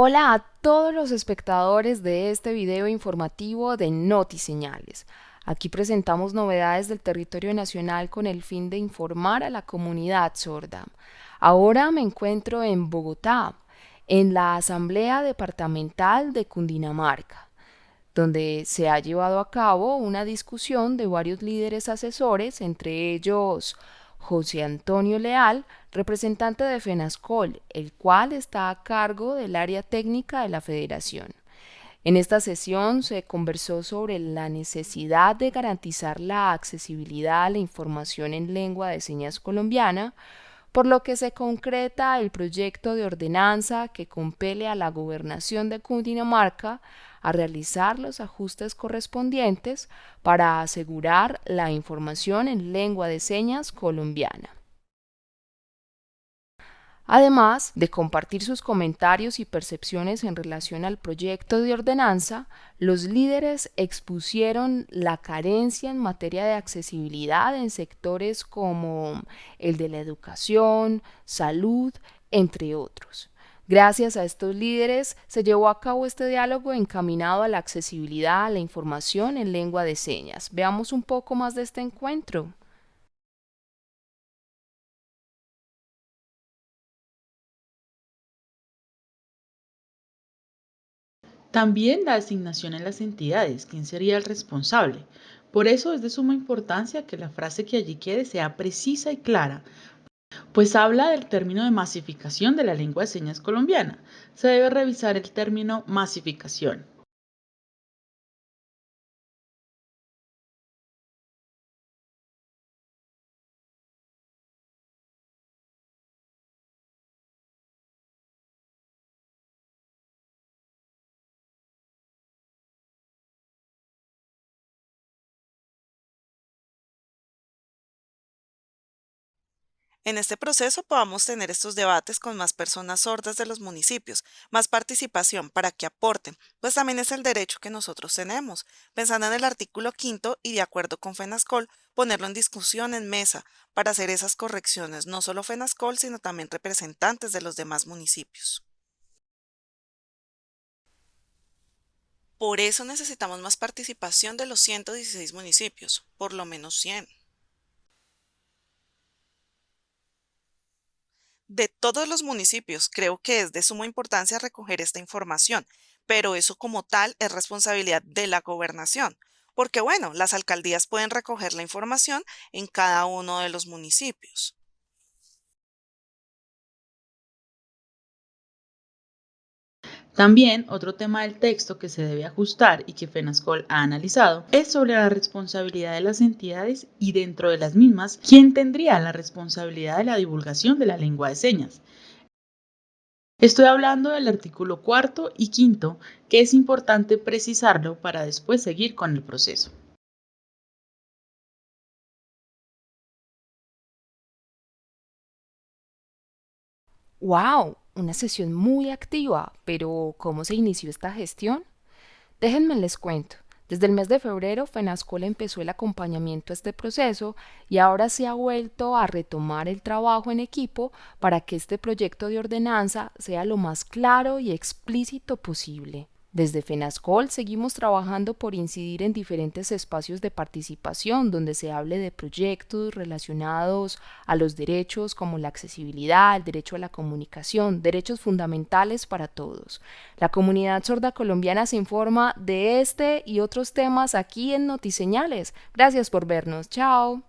Hola a todos los espectadores de este video informativo de NotiSeñales. Aquí presentamos novedades del territorio nacional con el fin de informar a la comunidad sorda. Ahora me encuentro en Bogotá, en la Asamblea Departamental de Cundinamarca, donde se ha llevado a cabo una discusión de varios líderes asesores, entre ellos José Antonio Leal, representante de FENASCOL, el cual está a cargo del área técnica de la Federación. En esta sesión se conversó sobre la necesidad de garantizar la accesibilidad a la información en lengua de señas colombiana, por lo que se concreta el proyecto de ordenanza que compele a la gobernación de Cundinamarca a realizar los ajustes correspondientes para asegurar la información en lengua de señas colombiana. Además de compartir sus comentarios y percepciones en relación al proyecto de ordenanza, los líderes expusieron la carencia en materia de accesibilidad en sectores como el de la educación, salud, entre otros. Gracias a estos líderes se llevó a cabo este diálogo encaminado a la accesibilidad a la información en lengua de señas. Veamos un poco más de este encuentro. También la asignación en las entidades, quién sería el responsable. Por eso es de suma importancia que la frase que allí quede sea precisa y clara, pues habla del término de masificación de la lengua de señas colombiana. Se debe revisar el término masificación. En este proceso podamos tener estos debates con más personas sordas de los municipios, más participación para que aporten, pues también es el derecho que nosotros tenemos. Pensando en el artículo quinto y de acuerdo con FENASCOL, ponerlo en discusión en mesa para hacer esas correcciones, no solo FENASCOL, sino también representantes de los demás municipios. Por eso necesitamos más participación de los 116 municipios, por lo menos 100. De todos los municipios. Creo que es de suma importancia recoger esta información, pero eso como tal es responsabilidad de la gobernación, porque bueno, las alcaldías pueden recoger la información en cada uno de los municipios. También otro tema del texto que se debe ajustar y que FENASCOL ha analizado es sobre la responsabilidad de las entidades y dentro de las mismas, quién tendría la responsabilidad de la divulgación de la lengua de señas. Estoy hablando del artículo cuarto y quinto, que es importante precisarlo para después seguir con el proceso. ¡Wow! Una sesión muy activa, pero ¿cómo se inició esta gestión? Déjenme les cuento. Desde el mes de febrero, FENASCOL empezó el acompañamiento a este proceso y ahora se ha vuelto a retomar el trabajo en equipo para que este proyecto de ordenanza sea lo más claro y explícito posible. Desde FENASCOL seguimos trabajando por incidir en diferentes espacios de participación donde se hable de proyectos relacionados a los derechos como la accesibilidad, el derecho a la comunicación, derechos fundamentales para todos. La comunidad sorda colombiana se informa de este y otros temas aquí en Notiseñales. Gracias por vernos. Chao.